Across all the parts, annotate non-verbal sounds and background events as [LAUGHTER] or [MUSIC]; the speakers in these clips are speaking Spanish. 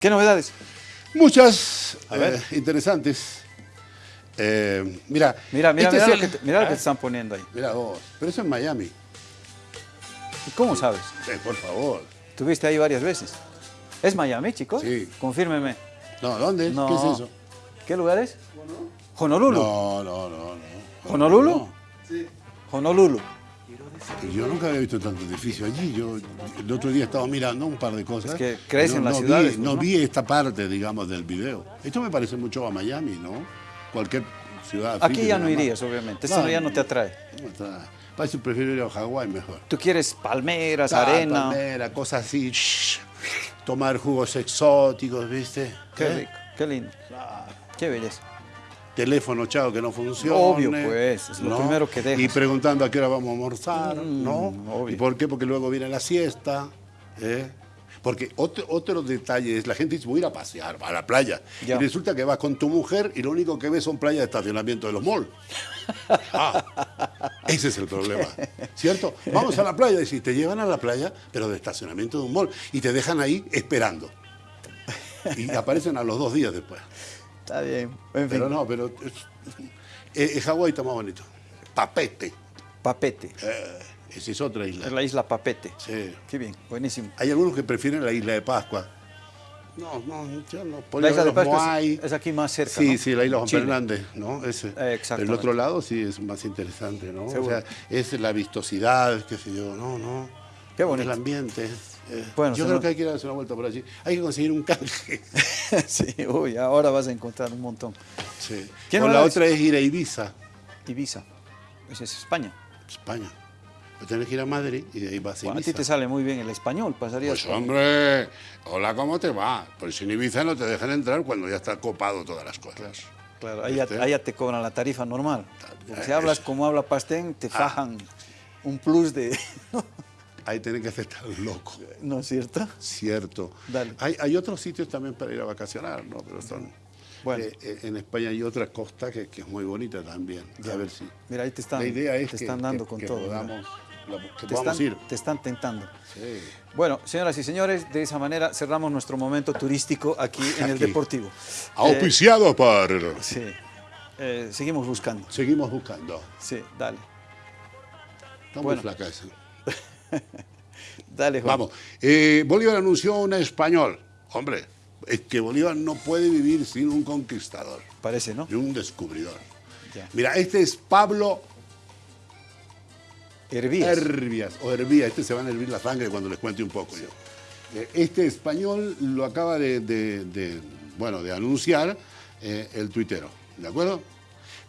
¿Qué novedades? Muchas eh, interesantes. Eh, mira, mira, mira, este mira, lo, el- que te, mira lo que Ah, te están poniendo ahí. Mira vos, pero eso es Miami. ¿Y cómo sabes? Eh, por favor. Estuviste ahí varias veces. ¿Es Miami, chicos? Sí. Confírmeme. No, ¿dónde? No. ¿Qué es eso? ¿Qué lugar es? Honolulu. No, no, no, no. ¿Honolulu? No. Honolulu. Yo nunca había visto tanto edificio allí. Yo el otro día estaba mirando un par de cosas. Es que crees No- las vi- ciudades, pues, no ¿no? vi esta parte, digamos, del video. Esto me parece mucho a Miami, ¿no? Cualquier ciudad. Aquí ya no irías, obviamente. Esto ya no te atrae. No me que prefiero ir a Hawái mejor. Tú quieres palmeras, Ah, arena. palmera, cosas así. shh, tomar jugos exóticos, ¿viste? Qué ¿Eh? rico, qué lindo. Qué belleza. Teléfono, chao, que no funciona. Obvio, pues, es lo primero que dejas. Y preguntando a qué hora vamos a almorzar, Mm, ¿no? obvio. ¿Y por qué? Porque luego viene la siesta, ¿eh? Porque otro, otro detalle es, la gente dice, voy a ir a pasear, a la playa. Ya. Y resulta que vas con tu mujer y lo único que ves son playas de estacionamiento de los malls. [LAUGHS] Ah, ese es el problema, ¿cierto? Vamos a la playa y si te llevan a la playa, pero de estacionamiento de un mall, y te dejan ahí esperando. Y aparecen a los dos días después. Está bien. En fin. Pero no, pero eh, eh, Hawái está más bonito. Papete, Papete. eh, esa es otra Es isla. la isla Papete. Sí. Qué bien, buenísimo. Hay algunos que prefieren la isla de Pascua. No, no, yo no. Podría La isla de Pascua es, es aquí más cerca. Sí, ¿no? sí, la isla Juan Chile. Fernández, ¿no? Ese. Eh, Pero el exactamente. otro lado sí es más interesante, ¿no? Seguro. O sea, es la vistosidad, qué sé yo, no, no. Qué bonito. El ambiente. Eh, Bueno, yo creo que hay que ir a darse una vuelta por allí. Hay que conseguir un canje. [LAUGHS] sí, uy, ahora vas a encontrar un montón. Sí. ¿Qué O la otra es ir a Ibiza, Ibiza. Esa es España. España. Tenés que ir a Madrid y de ahí vas a Bueno, a Ibiza. ti te sale muy bien el español, pasarías Pues hombre, hola, ¿cómo te va? Pues en Ibiza no te dejan entrar cuando ya está copado todas las cosas. Claro, ahí ya, te cobran la tarifa normal. Porque si hablas como habla Pastén, Ah. te fajan un plus de... [LAUGHS] Ahí tenés que hacer estar loco, ¿No es cierto? cierto. Dale. Hay, hay otros sitios también para ir a vacacionar, ¿no? Pero son... Bueno. eh, eh, en España hay otra costa que, que es muy bonita también. A ver si... Mira, ahí te están, la idea es te que, están dando que- con todo. podamos, la- que Te podamos están, ir. te están tentando. Sí. Bueno, señoras y señores, de esa manera cerramos nuestro momento turístico aquí en el. Deportivo. Eh, Auspiciado por... sí, Eh, seguimos buscando. Seguimos buscando. Sí, dale. Está Bueno. muy flaca esa. [LAUGHS] [LAUGHS] Dale, Juan. Vamos, eh, Bolívar anunció un español. Hombre, es que Bolívar no puede vivir sin un conquistador Parece, ¿no? y un descubridor. Ya. Mira, este es Pablo Hervías. Herbias, o Hervía, este se van a hervir la sangre cuando les cuente un poco yo. Eh, Este español lo acaba de, de- de, bueno, de anunciar eh, el tuitero, ¿de acuerdo?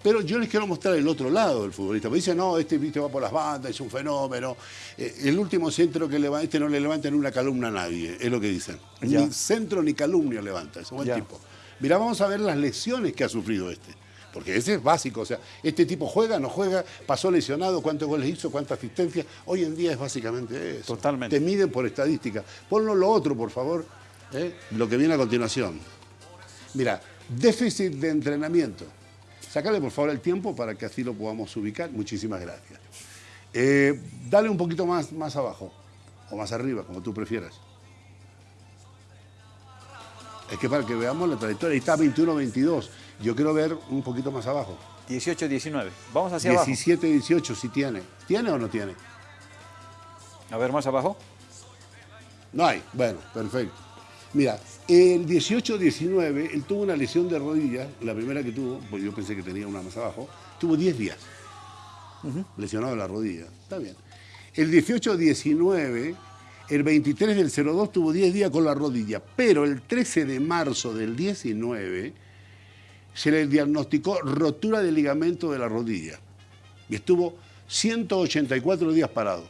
Pero yo les quiero mostrar el otro lado del futbolista. Me dice, no, este viste va por las bandas, es un fenómeno. Eh, el último centro que levanta, este no le levanta ni una calumna a nadie, es lo que dicen. Ya. Ni centro ni calumnia levanta, es un buen Ya. tipo. Mira, vamos a ver las lesiones que ha sufrido este. Porque ese es básico, o sea, este tipo juega, no juega, pasó lesionado, cuántos goles hizo, cuántas asistencias. Hoy en día es básicamente eso. Totalmente. Te miden por estadística. Ponlo lo otro, por favor, ¿eh? lo que viene a continuación. Mira, déficit de entrenamiento. Sácale por favor el tiempo para que así lo podamos ubicar. Muchísimas gracias. Eh, dale un poquito más, más abajo o más arriba, como tú prefieras. Es que para que veamos la trayectoria, ahí está 21-22. Yo quiero ver un poquito más abajo. 18-19. Vamos hacia abajo. 17-18 si tiene. ¿Tiene o no tiene? A ver, más abajo. No hay. Bueno, perfecto. Mira, el 18-19, él tuvo una lesión de rodilla, la primera que tuvo, pues yo pensé que tenía una más abajo, tuvo 10 días lesionado en la rodilla. Está bien. El 18-19, el 23 del 02 tuvo 10 días con la rodilla, pero el 13 de marzo del 19 se le diagnosticó rotura de ligamento de la rodilla y estuvo 184 días parado.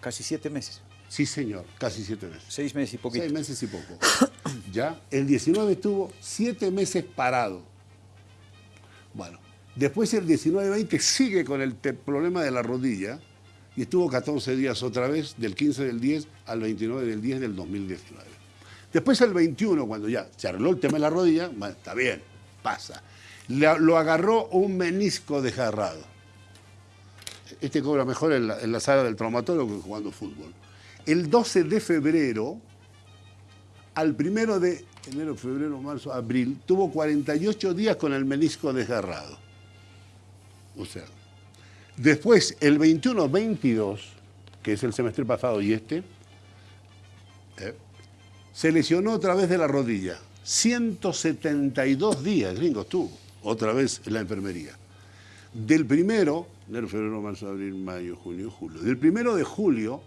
Casi siete meses. Sí, señor, casi 7 meses. Seis meses y poquito. Seis meses y poco. [COUGHS] ¿Ya? El 19 estuvo siete meses parado. Bueno, después el 19-20 sigue con el problema de la rodilla y estuvo 14 días otra vez, del 15 del 10 al 29 del 10 del 2019. Después el 21, cuando ya se arregló el tema de la rodilla, bueno, está bien, pasa. Le- lo agarró un menisco desgarrado. Este cobra mejor en la, en la sala del traumatólogo que jugando fútbol. El 12 de febrero al primero de enero, febrero, marzo, abril, tuvo 48 días con el menisco desgarrado. O sea, después el 21-22, que es el semestre pasado y este, eh, se lesionó otra vez de la rodilla. 172 días, gringos, tuvo otra vez en la enfermería. Del primero, enero, febrero, marzo, abril, mayo, junio, julio. Del primero de julio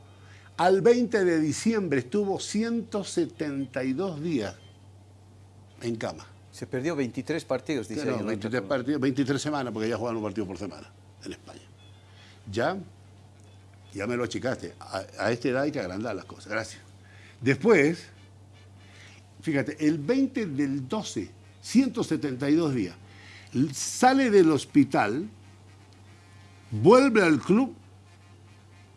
al 20 de diciembre estuvo 172 días en cama. Se perdió 23 partidos, dice Claro, 23, partidos, 23 semanas, porque ya juegan un partido por semana en España. Ya, ya me lo achicaste. A, a esta edad hay que agrandar las cosas. Gracias. Después, fíjate, el 20 del 12, 172 días, sale del hospital, vuelve al club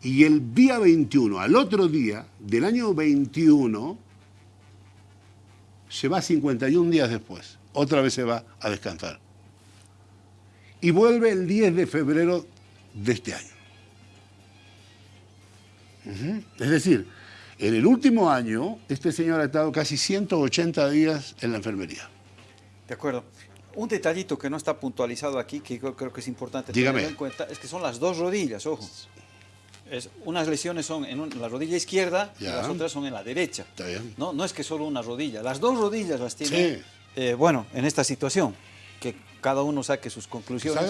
y el día 21, al otro día del año 21, se va 51 días después. Otra vez se va a descansar. Y vuelve el 10 de febrero de este año. Es decir, en el último año, este señor ha estado casi 180 días en la enfermería. De acuerdo. Un detallito que no está puntualizado aquí, que yo creo que es importante Dígame. tener en cuenta, es que son las dos rodillas, ojo. Es, unas lesiones son en un- la rodilla izquierda y las otras son en la derecha. Está bien. No, no es que solo una rodilla, las dos rodillas las tiene, Sí. eh, bueno, en esta situación, que cada uno saque sus conclusiones.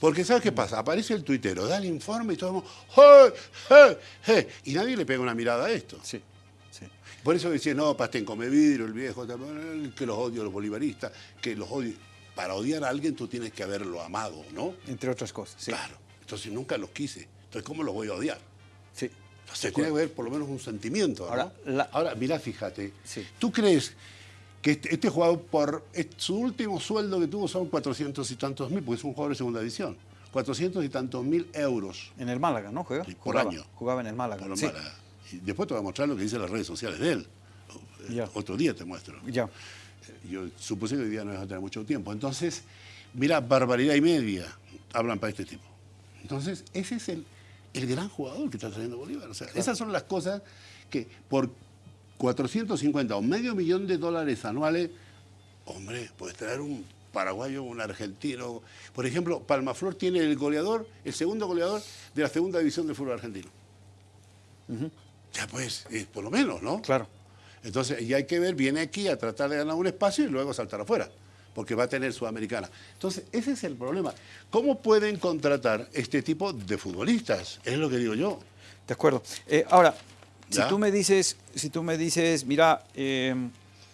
Porque ¿sabes qué pasa? Aparece el tuitero, da el informe y todo el mundo, ¡hey, hey, hey! Y nadie le pega una mirada a esto. Sí, sí. Por eso decía, no, Pastén come vidrio, el viejo, que los odio los bolivaristas, que los odio. Para odiar a alguien tú tienes que haberlo amado, ¿no? Entre otras cosas, sí. Claro. Entonces nunca los quise. Entonces, ¿cómo los voy a odiar? Sí. Entonces tiene que haber por lo menos un sentimiento. ¿no? Ahora, la- Ahora, mira, fíjate. Sí. ¿Tú crees que este, este jugador, por su último sueldo que tuvo son 400 y tantos mil, porque es un jugador de segunda división? 400 y tantos mil euros En el Málaga, ¿no? ¿Juega? Por jugaba, año. Jugaba en el Málaga. por sí. Málaga. Y después te voy a mostrar lo que dicen las redes sociales de él. Eh, Ya. Otro día te muestro. Ya. Eh, Yo supuse que hoy día no vas a tener mucho tiempo. Entonces, mira, barbaridad y media hablan para este tipo. Entonces, ese es el, el gran jugador que está trayendo Bolívar. O sea, esas son las cosas que por 450 o medio millón de dólares anuales, hombre, puedes traer un paraguayo, un argentino. Por ejemplo, Palmaflor tiene el goleador, el segundo goleador de la segunda división del fútbol argentino. Ya pues, eh, por lo menos, ¿no? Claro. Entonces, y hay que ver, viene aquí a tratar de ganar un espacio y luego saltar afuera, porque va a tener Sudamericana. Entonces, ese es el problema. ¿Cómo pueden contratar este tipo de futbolistas? Es lo que digo yo. De acuerdo. Eh, ahora, si tú me dices, si tú me dices, mira, eh,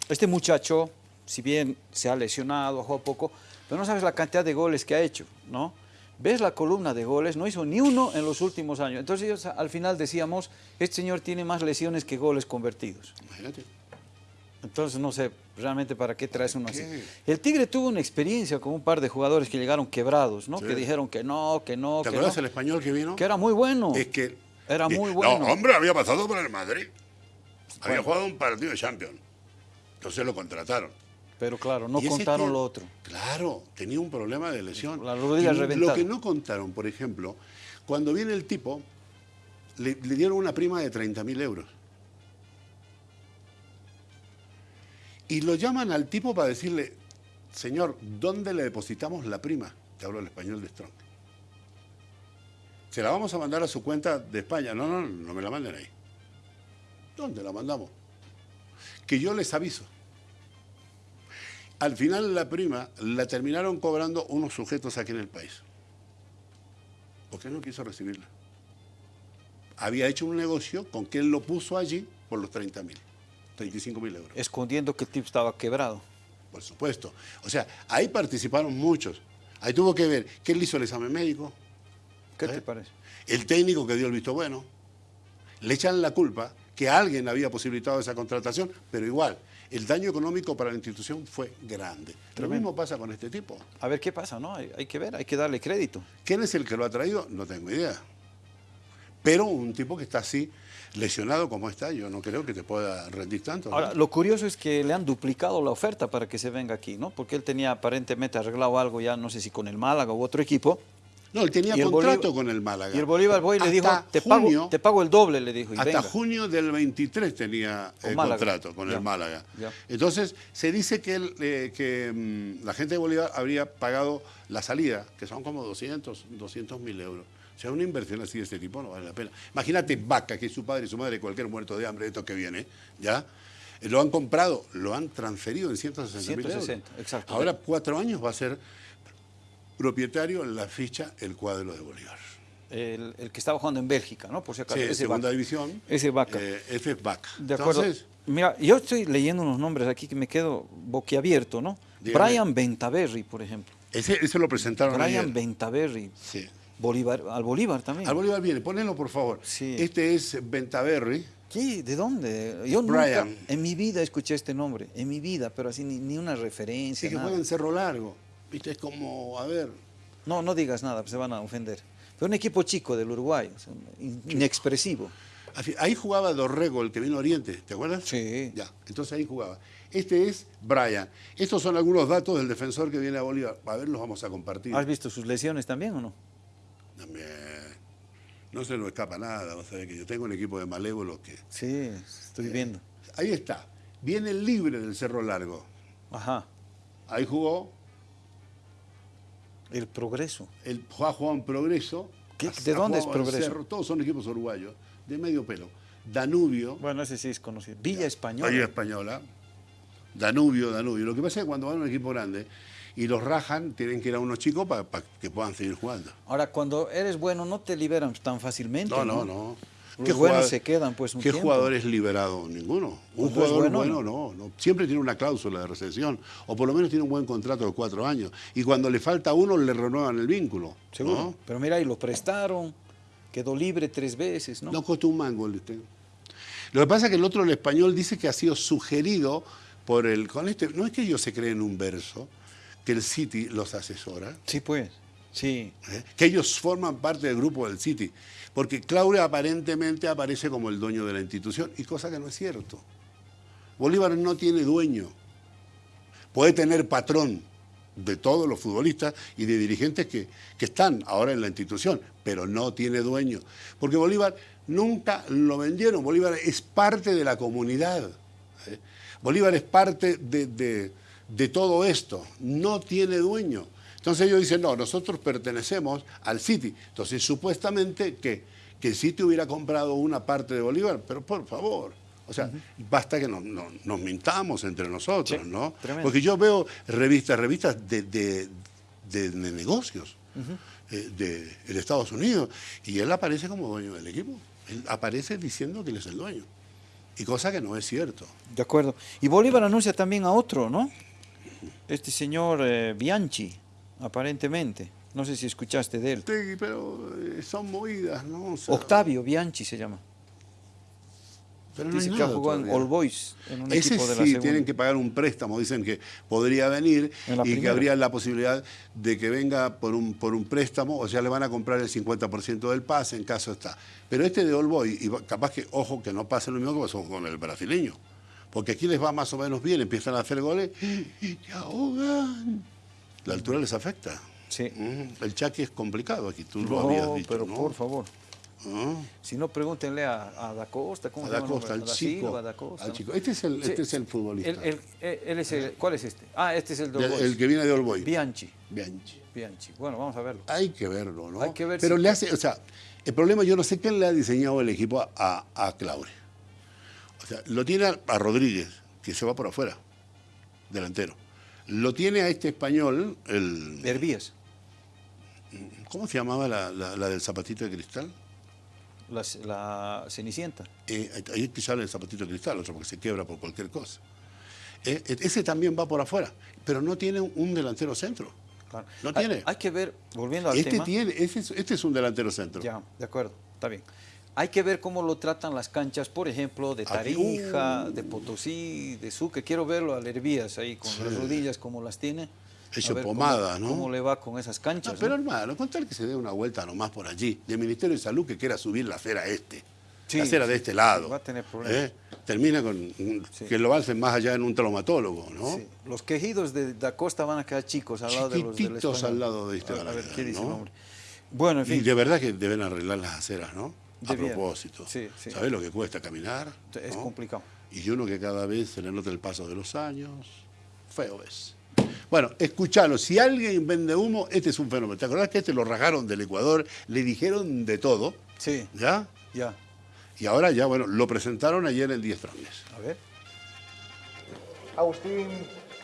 este muchacho, si bien se ha lesionado, ha jugado poco, pero no sabes la cantidad de goles que ha hecho, ¿no? Ves la columna de goles, no hizo ni uno en los últimos años. Entonces ellos al final decíamos, este señor tiene más lesiones que goles convertidos. Imagínate. Entonces no sé realmente para qué traes uno así. El Tigre tuvo una experiencia con un par de jugadores que llegaron quebrados, ¿no? Sí. Que dijeron que no, que no, ¿Te que acuerdas no. el español que vino? Que era muy bueno. Es que... Era muy bueno. No, hombre, había pasado por el Madrid. Había jugado un partido de Champions. Entonces lo contrataron. Pero claro, no contaron tío- lo otro. Claro, tenía un problema de lesión. La rodilla Y reventada. Lo que no contaron, por ejemplo, cuando viene el tipo, le, le dieron una prima de 30.000 euros. Y lo llaman al tipo para decirle, señor, ¿dónde le depositamos la prima? Te hablo el español de Strong. Se la vamos a mandar a su cuenta de España. No, no, no me la manden ahí. ¿Dónde la mandamos? Que yo les aviso. Al final la prima la terminaron cobrando unos sujetos aquí en el país. Porque él no quiso recibirla. Había hecho un negocio con él lo puso allí por los 30 mil, 35 mil euros. Escondiendo que el tipo estaba quebrado. Por supuesto. O sea, ahí participaron muchos. Ahí tuvo que ver que él hizo el examen médico, ¿Qué ¿Eh? te parece? el técnico que dio el visto bueno. Le echan la culpa que alguien había posibilitado esa contratación, pero igual, el daño económico para la institución fue grande. Lo Tremendo. mismo pasa con este tipo. A ver qué pasa, ¿no? Hay, hay que ver, hay que darle crédito. ¿Quién es el que lo ha traído? No tengo idea. Pero un tipo que está así, lesionado como está, yo no creo que te pueda rendir tanto. ¿no? Ahora, lo curioso es que le han duplicado la oferta para que se venga aquí, ¿no? Porque él tenía aparentemente arreglado algo ya, no sé si con el Málaga u otro equipo, No, él tenía el contrato Bolívar- con el Málaga. Y el Bolívar Boy le dijo, te pago, junio- te pago el doble, le dijo. Y Hasta venga. junio del 23 tenía el Málaga. contrato con Ya. el Málaga. Ya. Entonces, se dice que, él, eh, que mm, la gente de Bolívar habría pagado la salida, que son como 200, 200 mil euros. O sea, una inversión así de este tipo no vale la pena. Imagínate Vaca, que es su padre y su madre, cualquier muerto de hambre, esto que viene, ¿ya? Eh, Lo han comprado, lo han transferido en 160 mil euros. 160, exacto. Ahora, cuatro años va a ser propietario en la ficha el cuadro de Bolívar. El, el que estaba jugando en Bélgica, ¿no? Por si acaso. Sí, ese segunda Vaca. división. Ese Vaca. Eh, ese es Vaca. De acuerdo. Entonces, Mira, yo estoy leyendo unos nombres aquí que me quedo boquiabierto, ¿no? Dígame. Brian Bentaberry, por ejemplo. ese, ese lo presentaron Brian ayer. Sí. Bolívar, al Bolívar también. Al Bolívar viene, ponelo por favor. Sí. Este es Bentaberry. ¿Qué? ¿De dónde? Yo nunca Brian. en mi vida escuché este nombre, en mi vida, pero así ni, ni una Sí, referencia. que nada. juega en Cerro Largo. Viste, es como, a ver, No, no digas nada, se van a ofender. Pero un equipo chico del Uruguay, o sea, in- inexpresivo. ahí jugaba Dorrego, el que vino a Oriente, ¿te acuerdas? Sí. Ya, entonces ahí jugaba. Este es Brian. Estos son algunos datos del defensor que viene a Bolívar. A ver, los vamos a compartir. ¿Has visto sus lesiones también o no? También. No se nos escapa nada, vos sabés que yo tengo un equipo de malévolos que... Sí, estoy viendo. Ahí está. Viene libre del Cerro Largo. Ajá, Ahí jugó, el progreso. el ha jugado en Progreso. ¿Qué? ¿De dónde es Progreso? Cerro, todos son equipos uruguayos, de medio pelo. Danubio, Bueno, ese sí es conocido. Villa Española. Liga Española. Danubio, Danubio. Lo que pasa es que cuando van a un equipo grande y los rajan, tienen que ir a unos chicos para que puedan seguir jugando. Ahora, cuando eres bueno, no te liberan tan fácilmente. No, no, no. Los buenos se quedan, pues, un ¿Qué tiempo. jugador es liberado? Ninguno. Un Cuando es jugador bueno, bueno, no, no. Siempre tiene una cláusula de recesión. O por lo menos tiene un buen contrato de cuatro años. Y cuando le falta uno, le renuevan el vínculo. Seguro. ¿no? Pero mira, y lo prestaron, quedó libre tres veces, ¿no? No costó un mango el este. Lo que pasa es que el otro, el español, dice que ha sido sugerido por el. Con este, no es que ellos se creen un verso, que el City los asesora, Sí, pues. Sí. ¿eh? que ellos forman parte del grupo del City. Porque Claudia aparentemente aparece como el dueño de la institución, y cosa que no es cierto. Bolívar no tiene dueño. Puede tener patrón de todos los futbolistas y de dirigentes que, que están ahora en la institución, pero no tiene dueño. Porque Bolívar nunca lo vendieron. Bolívar es parte de la comunidad. ¿eh? Bolívar es parte de, de- de todo esto. No tiene dueño. Entonces ellos dicen, no, nosotros pertenecemos al City. Entonces supuestamente que, que el City hubiera comprado una parte de Bolívar, pero por favor. O sea, basta que nos, mintamos entre nosotros, Sí, ¿no? tremendo. Porque yo veo revistas, revistas de, de- de- de negocios eh, de, de Estados Unidos y él aparece como dueño del equipo. Él aparece diciendo que él es el dueño. Y cosa que no es cierto. De acuerdo. Y Bolívar anuncia también a otro, ¿no? Este señor eh, Bianchi, aparentemente. No sé si escuchaste de él. Sí, pero eh, son movidas, ¿no? O sea, Octavio Bianchi se llama. pero no Dice que ha jugado en. All Boys, en un Ese equipo de la sí, segunda. tienen que pagar un préstamo. Dicen que podría venir y que habría la posibilidad de que venga por un, por un préstamo, o sea, le van a comprar el 50% del pase en caso está. Pero este de All Boy, y capaz que, ojo, que no pase lo mismo que pasó con el brasileño. Porque aquí les va más o menos bien, empiezan a hacer goles y te ahogan. La altura les afecta. Sí. Mm, El chaque es complicado aquí, tú lo habías No, dicho, pero ¿no? por favor. Ah. Si no, pregúntenle a, a Da Costa. ¿cómo A Da Costa, al chico. Silva, Da Costa, al ¿no? chico. Este es el, Sí. este es el futbolista. Él- es el- ¿Cuál es este? Ah, este es el de el, que viene de All Boy. Bianchi. Bianchi. Bianchi. Bueno, vamos a verlo. Hay que verlo, ¿no? Hay que ver Pero si- le hace, o sea, el problema, yo no sé quién le ha diseñado el equipo a, a, a Claure. Sea, lo tiene a, Rodríguez, que se va por afuera, delantero. Lo tiene a este español, el. Hervías. ¿Cómo se llamaba la, la- la del zapatito de cristal? La, la Cenicienta. Eh, ahí te sale el zapatito de cristal, otro porque se quiebra por cualquier cosa. Eh, eh, ese también va por afuera, pero no tiene un, delantero centro. Claro. No Hay- tiene. Hay, que ver, volviendo al Este tema. tiene, este es, este es un delantero centro. Ya, de acuerdo, está bien. Hay que ver cómo lo tratan las canchas, por ejemplo, de Tarija, uh. de Potosí, de Sucre. Quiero verlo al Hervías ahí con las rodillas como las tiene. Hecho cómo- pomada, ¿no? ¿Cómo le va con esas No, canchas? pero no? hermano, con tal que se dé una vuelta nomás por allí, del Ministerio de Salud que quiera subir la acera este, Sí, la acera de este lado. va a tener problemas. ¿eh? Termina con que lo alcen más allá en un traumatólogo, ¿no? Sí. Los quejidos de Da Costa van a quedar chicos al lado de los del al lado de este A, a ver, ¿qué dice el hombre? Bueno, en fin. Y de verdad que deben arreglar las aceras, ¿no? A propósito. Sí, sí. ¿Sabes lo que cuesta caminar? Es ¿no? complicado. Y uno que cada vez se le nota el paso de los años, feo es. Bueno, escuchalo, si alguien vende humo, este es un fenómeno. ¿Te acordás que este lo rajaron del Ecuador? Le dijeron de todo, Sí, ¿ya? ya. Y ahora ya, bueno, lo presentaron ayer en 10 Franques. A ver. Agustín,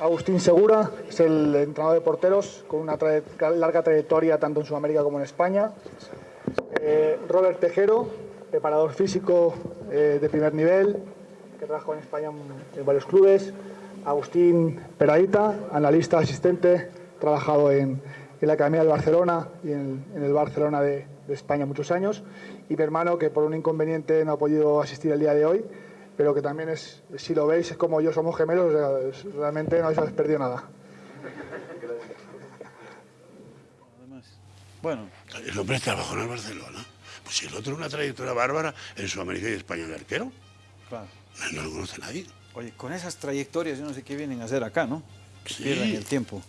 Agustín Segura es el entrenador de porteros con una larga trayectoria tanto en Sudamérica como en España. Eh, Robert Tejero, preparador físico eh, de primer nivel, que trabajó en España en, varios clubes. Agustín Peradita, analista asistente, trabajado en, la Academia del Barcelona y en, el Barcelona de, España muchos años. Y mi hermano, que por un inconveniente no ha podido asistir el día de hoy, pero que también es, si lo veis, es como yo, somos gemelos, realmente no habéis perdido nada. Además. Bueno, El hombre trabajó en el Barcelona. Pues si el otro una trayectoria bárbara en Sudamérica y España de arquero, claro. no lo conoce nadie. Oye, con esas trayectorias yo no sé qué vienen a hacer acá, ¿no? Sí. Pierden el tiempo.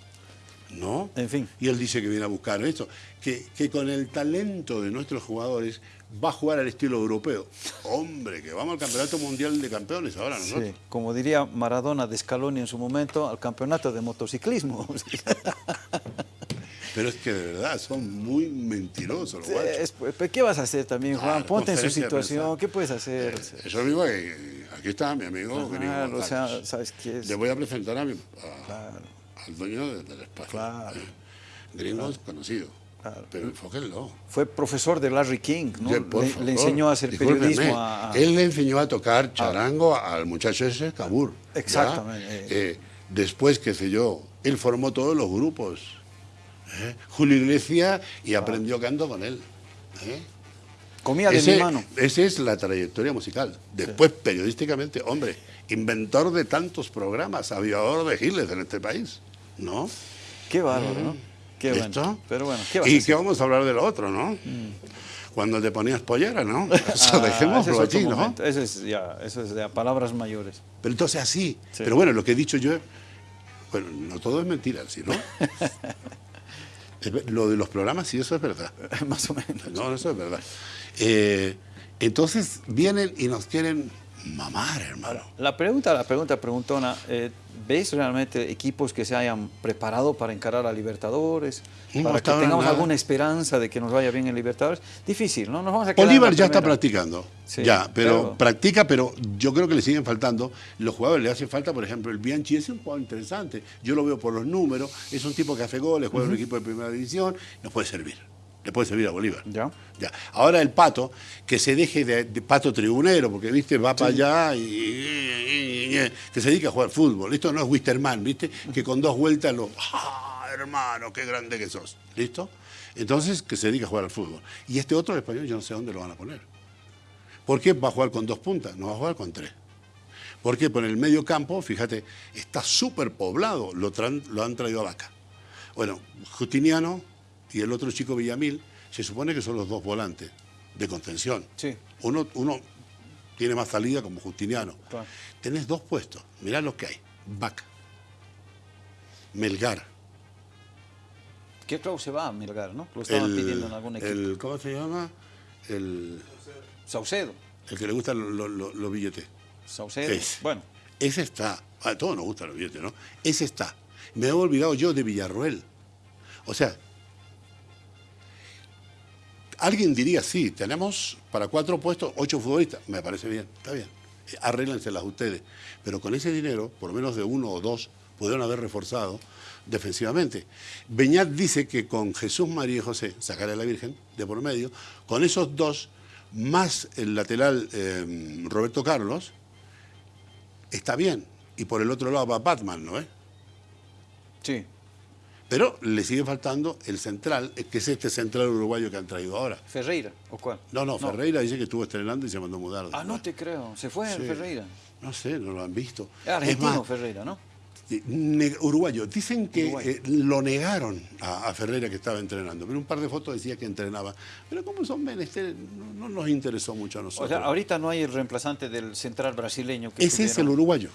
¿No? En fin. Y él dice que viene a buscar esto, que, que con el talento de nuestros jugadores va a jugar al estilo europeo. Hombre, que vamos al Campeonato Mundial de Campeones ahora nosotros. Sí, como diría Maradona de Scaloni en su momento, al campeonato de motociclismo. [LAUGHS] Pero es que de verdad son muy mentirosos los guachos. Es- pues, ¿Qué vas a hacer también, Juan? Ponte en su situación. ¿Qué puedes hacer? Eso mismo que aquí está mi amigo Gringo Claro, o sea. ¿sabes qué es? Le voy a presentar a mi, a- Claro. al dueño de- del espacio. Claro. Eh, Gringo es conocido, Claro. pero enfóquenlo. Fue profesor de Larry King, ¿no? Por le, favor, le enseñó a hacer discúlpeme, periodismo a... Él le enseñó a tocar charango al muchacho ese, Cabur. ¿ya? Exactamente. Eh, después, qué sé yo, él formó todos los grupos. ¿Eh? Julio Iglesias y aprendió canto con él. ¿eh? Comía de Ese- mi mano. Esa es la trayectoria musical. Después, periodísticamente, hombre, inventor de tantos programas, aviador de giles en este país. ¿No? Qué bárbaro, ¿no? Qué ¿Listo? bueno. Pero bueno, ¿qué vas a ¿Y hacer? qué vamos a hablar de lo otro, no? Cuando te ponías pollera, ¿no? [LAUGHS] Eso Ah, dejémoslo ese es otro allí, ¿no? momento. Eso es ya, eso es ya palabras mayores. Pero entonces así. Sí. Pero bueno, lo que he dicho yo, bueno, no todo es mentira, ¿sí, no? [LAUGHS] Lo de los programas, sí, eso es verdad. [LAUGHS] Más o menos. No, eso es verdad. Eh, entonces vienen y nos quieren mamar, hermano. La pregunta, la pregunta preguntona, eh, ¿ves realmente equipos que se hayan preparado para encarar a Libertadores? No, para que tengamos nada. alguna esperanza de que nos vaya bien en Libertadores. Difícil, ¿no? Nos vamos a Bolívar ya está practicando. Sí, ya, pero, practica, pero yo creo que le siguen faltando. Los jugadores le hace falta, por ejemplo, el Bianchi es un jugador interesante. Yo lo veo por los números. Es un tipo que hace goles, juega en un equipo de primera división. Nos puede servir. Le puede servir a Bolívar. Ya. Ya. Ahora el pato, que se deje de, de pato tribunero, porque viste, va para allá y, y- y- y- que se dedica a jugar fútbol. Esto no es Wisterman, viste, que con dos vueltas lo. ¡Ah, hermano, qué grande que sos! ¿Listo? Entonces, que se dedica a jugar al fútbol. Y este otro el español, yo no sé dónde lo van a poner. ¿Por qué va a jugar con dos puntas? No va a jugar con tres. Porque por el medio campo, fíjate, está súper poblado, lo, lo han traído a Vaca. Bueno, Justiniano y el otro chico Villamil, se supone que son los dos volantes de contención. Sí. Uno, uno tiene más salida como Justiniano. Claro. Tenés dos puestos, mirá lo que hay. Vaca, Melgar, ¿Qué creo se va a Melgar, no? Lo estaban pidiendo en algún equipo. el- ¿cómo se llama? El, Saucedo. el que le gustan los lo, lo- los billetes. Saucedo. Ese. Bueno, Ese está. A todos nos gustan los billetes, ¿no? Ese está. Me he olvidado yo de Villarroel. O sea, alguien diría, sí, tenemos para cuatro puestos ocho futbolistas. Me parece bien, está bien. Arréglenselas ustedes. Pero con ese dinero, por lo menos de uno o dos, pudieron haber reforzado defensivamente. Beñat dice que con Jesús María y José, sacar a la Virgen de por medio, con esos dos, más el lateral eh, Roberto Carlos, está bien. Y por el otro lado va Batman, ¿no es? sí. Pero le sigue faltando el central, eh, que es este central uruguayo que han traído ahora. Ferreira, ¿o cuál? No, no, Ferreira dice que estuvo estrenando y se mandó a mudar. Ah, no te creo. Se fue Sí. Ferreira. No sé, no lo han visto. Es argentino Es más, Ferreira, ¿no? eh, uruguayo. Dicen que eh, lo negaron a, a Ferreira que estaba entrenando. Pero un par de fotos decía que entrenaba. Pero como son menesteres, no, no nos interesó mucho a O nosotros. sea, ahorita no hay el reemplazante del central brasileño que Ese es el uruguayo.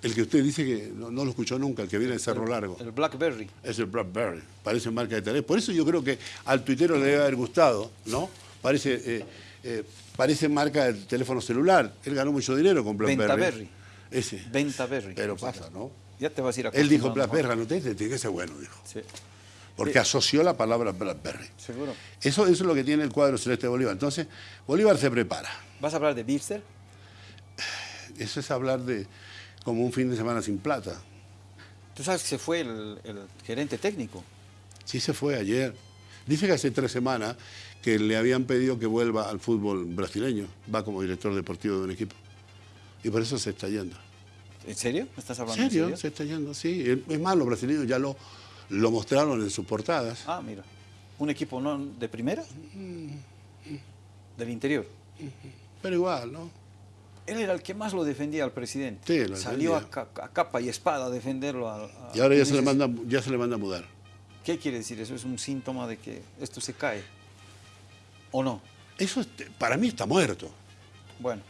El que usted dice que no, no lo escuchó nunca, el que viene de Cerro Largo. El Blackberry. Es el BlackBerry, parece marca de teléfono. Por eso yo creo que al tuitero le debe haber gustado, ¿no? Parece, eh, eh, parece marca de teléfono celular. Él ganó mucho dinero con BlackBerry. Ventaberry. Ese. Ventaberry. Pero pasa, ¿no? Ya te vas a ir a Él dijo BlackBerry, no te tiene que ser bueno, dijo. Sí, Porque asoció la palabra BlackBerry. seguro. Eso, eso es lo que tiene el cuadro celeste de Bolívar. Entonces, Bolívar se prepara. ¿Vas a hablar de Bipster? Eso es hablar de como un fin de semana sin plata. Tú sabes que se fue el, el gerente técnico. Sí se fue ayer. Dice que hace tres semanas que le habían pedido que vuelva al fútbol brasileño. Va como director deportivo de un equipo. Y por eso se está yendo. ¿En serio? ¿Me estás ¿En hablando en serio? serio? Se está yendo, sí. Es más, los brasileños ya lo, lo mostraron en sus portadas. Ah, mira. ¿Un equipo no de primera? Del interior. Pero igual, ¿no? Él era el que más lo defendía al presidente. Sí, lo Salió a, ca- a capa y espada a defenderlo. a- a- Y ahora ya se, le manda, ya se le manda a mudar. ¿Qué quiere decir? ¿Eso es un síntoma de que esto se cae? ¿O no? Eso es- para mí está muerto. Bueno,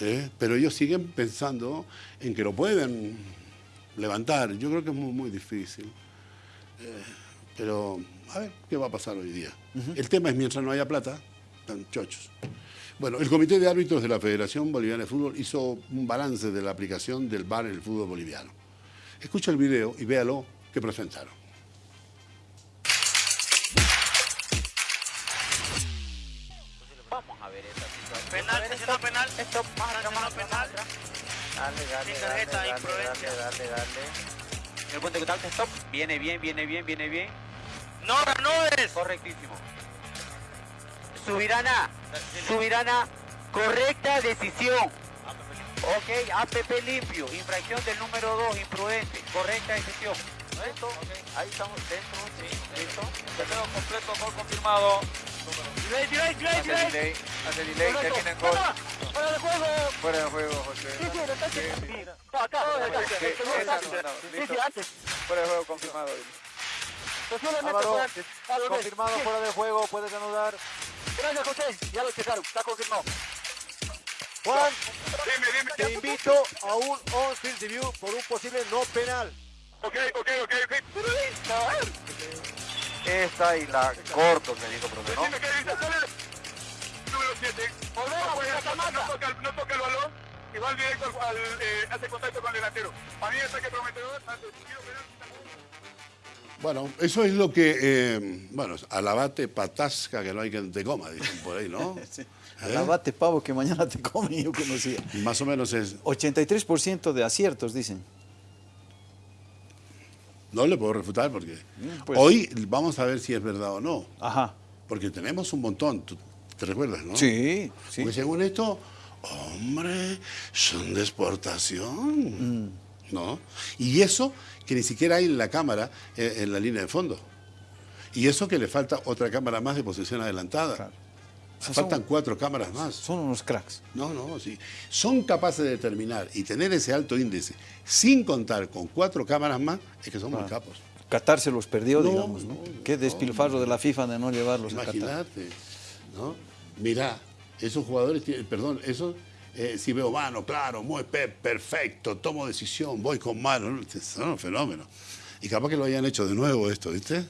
¿eh? Pero ellos siguen pensando en que lo pueden levantar. Yo creo que es muy, muy difícil. Eh, pero a ver qué va a pasar hoy día. El tema es mientras no haya plata, están chochos. Bueno, el Comité de Árbitros de la Federación Boliviana de Fútbol hizo un balance de la aplicación del VAR en el fútbol boliviano. Escucha el video y véalo que presentaron. Vamos a ver esta situación. Penal, está haciendo penal. Esto para haciendo penal. Dale, dale, Sin dale, tarjeta, dale, imprudencia. dale, dale, dale. El cuento que tal stop. Viene bien, viene bien, viene bien. No, no es. Correctísimo. Subirana, Subirana, correcta decisión. Ok, APP limpio, infracción del número 2, imprudente, correcta decisión. Listo, ahí estamos dentro, sí, listo. Tercero completo, gol confirmado. Delay, delay, delay, Hace delay. delay, hace delay, termina en gol. Fuera de juego. Fuera de juego, José. Sí, sí, lo está haciendo. Acá, acá. Sí, Sí, antes. Fuera de juego confirmado. Antes. Álvaro, Confirmado fuera de juego, puedes anudar. Gracias, José. Ya lo checaron. Está confirmado. Juan, te invito a un on-field review por un posible no penal. Ok, ok, ok, ok. Pero listo, a ver. Esta y la corto, me dijo profe, ¿no? Dime qué dice. Número 7. Volvemos a la mata. No toca, el- no toca el balón y va directo al, al, eh, hace contacto con el delantero. Para mí está que prometedor. Ante el tiro penal. Bueno, eso es lo que, eh, bueno, alabate patasca que no hay que te coma, dicen por ahí, ¿no? [LAUGHS] sí. ¿Eh? Alabate pavo que mañana te come, yo conocía. Más o menos es, 83% de aciertos, dicen. no le puedo refutar porque pues. hoy vamos a ver si es verdad o no, Ajá. porque tenemos un montón, ¿tú te recuerdas, no? Sí, sí. Porque según esto, hombre, son de exportación, Mm. ¿No? Y eso que ni siquiera hay en la cámara, eh, en la línea de fondo. Y eso que le falta otra cámara más de posición adelantada. Claro. O sea, Faltan son- cuatro cámaras más. Son unos cracks. No, no, sí. Son capaces de determinar y tener ese alto índice sin contar con cuatro cámaras más, es que son muy capos. Qatar se los perdió, No, digamos, ¿no? no, Qué no, despilfarro de la FIFA de no llevarlos a Qatar. ¿no? Mirá, esos jugadores, tienen- perdón, esos, eh, si veo mano, claro, muy pe- perfecto, tomo decisión, voy con mano, ¿no? son fenómenos. Y capaz que lo hayan hecho de nuevo esto, ¿viste?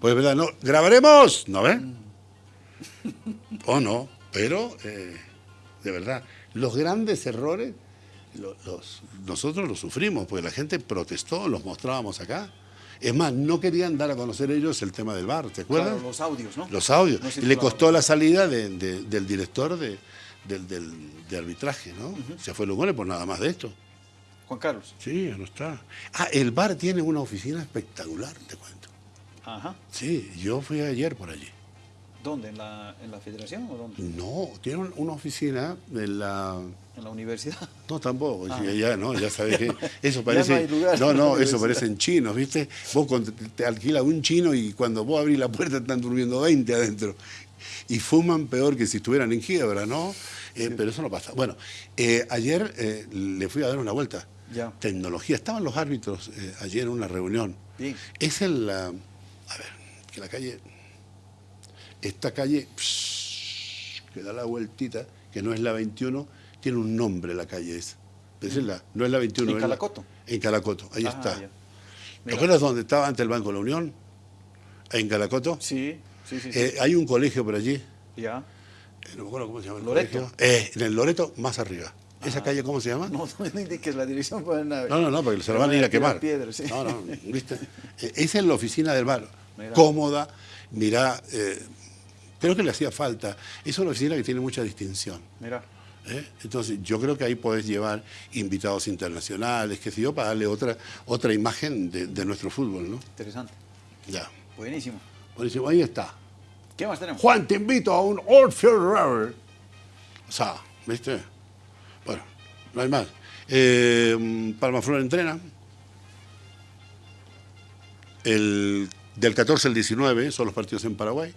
Pues verdad, no, grabaremos, ¿no ves? O no, pero eh, de verdad, los grandes errores, los, nosotros los sufrimos, porque la gente protestó, los mostrábamos acá. Es más, no querían dar a conocer ellos el tema del bar, ¿te acuerdas? Claro, los audios, ¿no? Los audios. No y le costó la salida de- de- del director de, del, del- de arbitraje, ¿no? Se fue Lugones por nada más de esto. Juan Carlos. Sí, ya no está. Ah, el bar tiene una oficina espectacular, te cuento. Ajá. Sí, yo fui ayer por allí. ¿Dónde? ¿En la, en la federación o dónde? No, tiene un- una oficina de la... ¿En la universidad? [LAUGHS] No, tampoco, sí, ya no, ya sabes que [LAUGHS] eso Ah. Parece... no lugar no, en no, eso parecen chinos, ¿viste? Vos te alquilas un chino y cuando vos abrís la puerta están durmiendo 20 adentro. Y fuman peor que si estuvieran en quiebra, ¿no? Eh, Pero eso no pasa. Bueno, eh, ayer eh, le fui a dar una vuelta. Ya. Tecnología. Estaban los árbitros ayer en una reunión. Bien. Es el... ah, a ver, que la calle... Esta calle psh, que da la vueltita, que no es la 21, tiene un nombre la calle esa. Es la- no es la 21. ¿En la- Calacoto? en Calacoto, ahí Ah, está. ¿Te acuerdas dónde estaba antes el Banco de la Unión? En Calacoto. Sí, sí, sí. sí. Eh, hay un colegio por allí, ya. eh, no me acuerdo cómo se llama el Loreto. colegio. Eh, en el Loreto, más arriba. ¿Esa calle cómo se llama? No, no me indiques la dirección para nada. No, no, no, porque se lo van a ir a quemar. Piedras, sí. No, no, ¿viste? Esa es la oficina del bar. Cómoda, mirá, creo que le hacía falta. Es una oficina que tiene mucha distinción. Mira. ¿eh? Entonces, yo creo que ahí podés llevar invitados internacionales, que sé yo, para darle otra, otra imagen de, de nuestro fútbol, ¿no? Interesante. Ya. Buenísimo. Buenísimo, ahí está. ¿Qué más tenemos? Juan, te invito a un Old Field Rubber. O sea, ¿viste? Bueno, no hay más. Eh, Palmaflor entrena. El, del 14 al 19 son los partidos en Paraguay.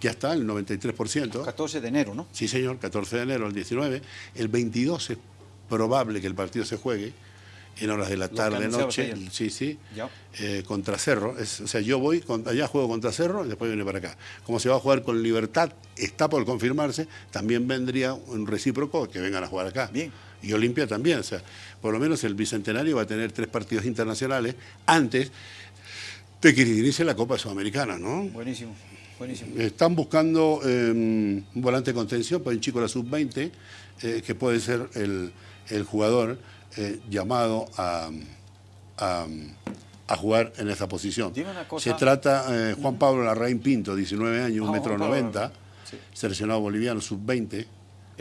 Ya está, el 93%. 14 de enero, ¿no? Sí, señor, 14 de enero al 19. El 22 es probable que el partido se juegue en horas de la tarde, noche. Sí, sí. Eh, contra Cerro. Es- o sea, yo voy, con- allá juego contra Cerro y después viene para acá. Como se va a jugar con Libertad, está por confirmarse, también vendría un recíproco que vengan a jugar acá. Bien. Y Olimpia también. O sea, por lo menos el Bicentenario va a tener tres partidos internacionales antes de que inicie la Copa Sudamericana, ¿no? Buenísimo. Buenísimo. Están buscando eh, un volante de contención para un chico de la sub-20, eh, que puede ser el, el jugador eh, llamado a, a, a jugar en esa posición. Se trata eh, Juan Pablo Larraín Pinto, 19 años, Ah, un metro Juan Pablo 90, Larraín, sí. seleccionado boliviano sub-20. Él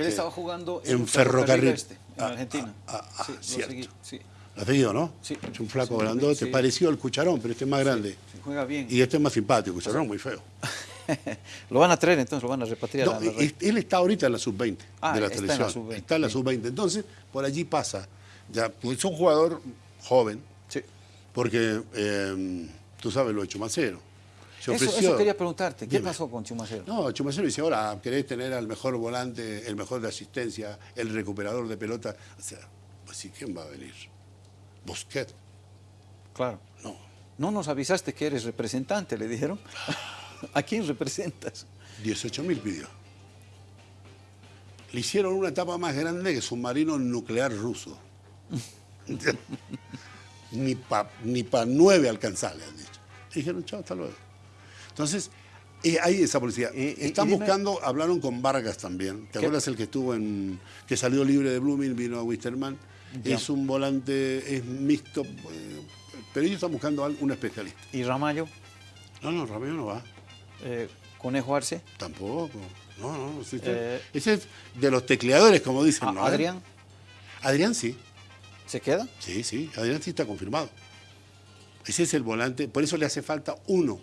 eh, estaba jugando en Ferrocarril. Este, en Ah, Argentina. ah, ah, sí, lo cierto. seguí, sí. ¿Lo has seguido, no? Sí. Es un flaco Sí, grandote, sí. parecido al Cucharón, pero este es más grande. Sí, juega bien. Y este es más simpático, Cucharón muy feo. [LAUGHS] lo van a traer entonces, lo van a repatriar. No, a la él está ahorita en la sub-20 Ah, de la está en la selección. sub-20, está en la sí. sub-20. Entonces, por allí pasa. Ya, pues es un jugador joven, Sí. porque eh, tú sabes lo de Chumacero. Se Eso, ofreció. eso quería preguntarte. ¿Qué Dime. pasó con Chumacero? No, Chumacero dice, ahora querés tener al mejor volante, el mejor de asistencia, el recuperador de pelota. O sea, pues sí, ¿quién va a venir? Busquet. Claro. No. No nos avisaste que eres representante, le dijeron. [LAUGHS] ¿A quién representas? 18 mil pidió. Le hicieron una etapa más grande que submarino nuclear ruso. [LAUGHS] ni para ni pa nueve alcanzar, le han dicho. Y dijeron, chao, hasta luego. Entonces, eh, hay esa policía. Están dime- buscando, hablaron con Vargas también. ¿Te ¿Qué? acuerdas el que estuvo en. que salió libre de Blooming, vino a Wisterman? Ya. Es un volante, es mixto, eh, pero ellos están buscando a un especialista. ¿Y Ramallo? No, no, Ramiro no va. Eh, ¿Conejo Arce? Tampoco. No, no, sí, Ese es de los tecleadores, como dicen. ¿A- ¿no? ¿Adrián? Adrián sí. ¿Se queda? Sí, sí. Adrián sí está confirmado. Ese es el volante. Por eso le hace falta uno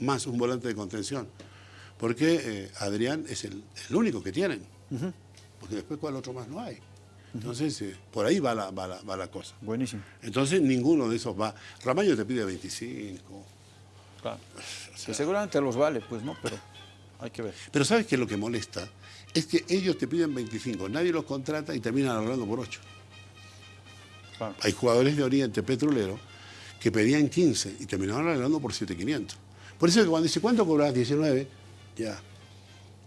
más, un volante de contención. Porque eh, Adrián es el, el único que tienen. Porque después, ¿cuál otro más no hay? Entonces, eh, por ahí va la, va, la, va la cosa. Buenísimo. Entonces, ninguno de esos va. Ramallo te pide 25. Claro. Que seguramente los vale, pues no, pero hay que ver. Pero ¿sabes qué es lo que molesta? Es que ellos te piden 25, nadie los contrata y terminan hablando por 8. Claro. Hay jugadores de Oriente Petrolero que pedían 15 y terminaban hablando por 7.500. Por eso que cuando dice, ¿cuánto cobras? 19. Ya.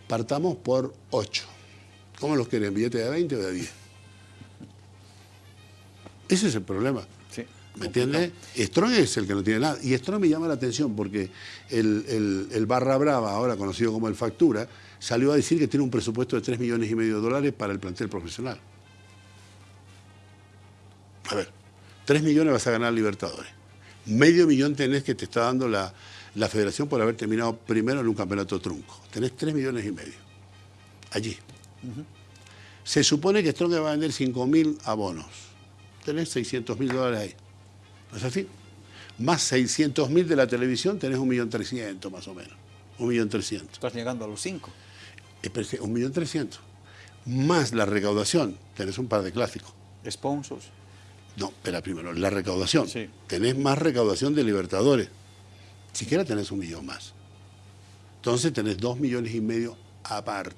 Partamos por 8. ¿Cómo los quieren? ¿Billete de 20 o de 10? Ese es el problema. Sí. ¿Me entiendes? Strong es el que no tiene nada. Y Strong me llama la atención porque el, el- el Barra Brava, ahora conocido como el Factura, salió a decir que tiene un presupuesto de 3 millones y medio de dólares para el plantel profesional. A ver, 3 millones vas a ganar Libertadores. Medio millón tenés que te está dando la, la federación por haber terminado primero en un campeonato trunco. Tenés 3 millones y medio. Allí. Se supone que Strong va a vender 5 mil abonos. Tenés 600 mil dólares ahí. ¿No es así? Más 600 mil de la televisión, tenés 1.300.000 más o menos. 1.300.000. Estás llegando a los cinco. Espérate, 1.300.000. Más la recaudación, tenés un par de clásicos. Sponsors. No, espera primero, la recaudación. Sí. Tenés más recaudación de Libertadores. Siquiera tenés un millón más. Entonces tenés dos millones y medio aparte.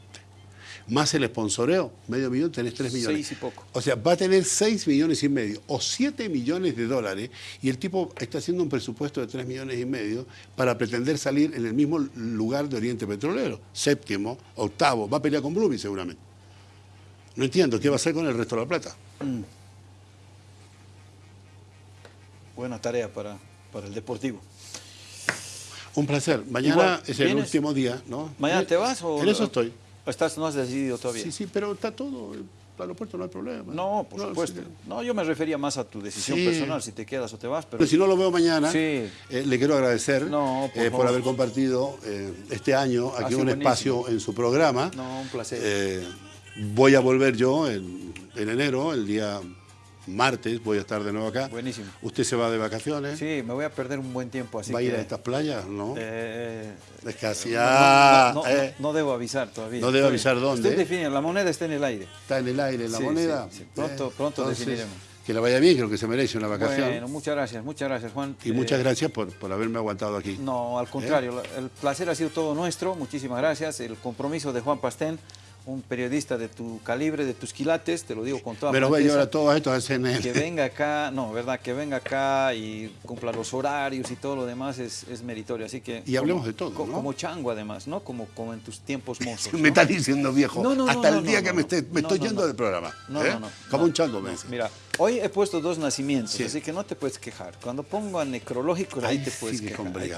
Más el sponsoreo, medio millón, tenés tres millones. Seis y poco. O sea, va a tener seis millones y medio o siete millones de dólares y el tipo está haciendo un presupuesto de tres millones y medio para pretender salir en el mismo lugar de Oriente Petrolero. Séptimo, octavo, va a pelear con Blooming seguramente. No entiendo, ¿qué va a hacer con el resto de la plata? Buena tarea para, para el Deportivo. Un placer. Mañana Igual, es el ¿vienes? último día, ¿no? ¿Mañana te vas o...? En eso estoy. ¿Estás, no has decidido todavía? Sí, sí, pero está todo. El aeropuerto no hay problema. No, por supuesto. sí. No, yo me refería más a tu decisión Sí. personal, si te quedas o te vas, pero... Pero si no lo veo mañana, Sí. eh, le quiero agradecer No, por eh, por haber compartido eh, este año aquí un buenísimo. espacio en su programa. No, un placer. Voy a volver yo en, en enero, el día martes, voy a estar de nuevo acá. Buenísimo. Usted se va de vacaciones, Sí, me voy a perder un buen tiempo, así va a ir que... a estas playas, ¿no? eh, es casi, no, no, no, eh, no debo avisar todavía. No Estoy- avisar dónde, Estoy ¿eh? definiendo, la moneda está en el aire. está en el aire la Sí, moneda. sí, sí. Pronto- Eh, pronto entonces, definiremos. Que le vaya bien, creo que se merece una vacación. Bueno, muchas gracias, muchas gracias, Juan. y Eh, muchas gracias por, por haberme aguantado aquí. No, al contrario, la- el placer ha sido todo nuestro, muchísimas gracias. El compromiso de Juan Pastén, un periodista de tu calibre, de tus quilates, te lo digo con toda a franqueza, llevar a todos estos hacen el- Que venga acá, no, verdad, que venga acá y cumpla los horarios y todo lo demás es, es meritorio. Así que. Y hablemos como- de todo, co- ¿no? Como chango, además, ¿no? Como, como en tus tiempos [LAUGHS] mozos. Me ¿no? está diciendo viejo. No, no, Hasta el día que me, esté- me estoy yendo del programa. No, ¿eh? no, no. Como un chango, me dice. Mira, hoy he puesto dos nacimientos, Sí. así que no te puedes quejar. Cuando pongo a necrológico, ahí, Ahí te puedes sí que quejar. ahí te.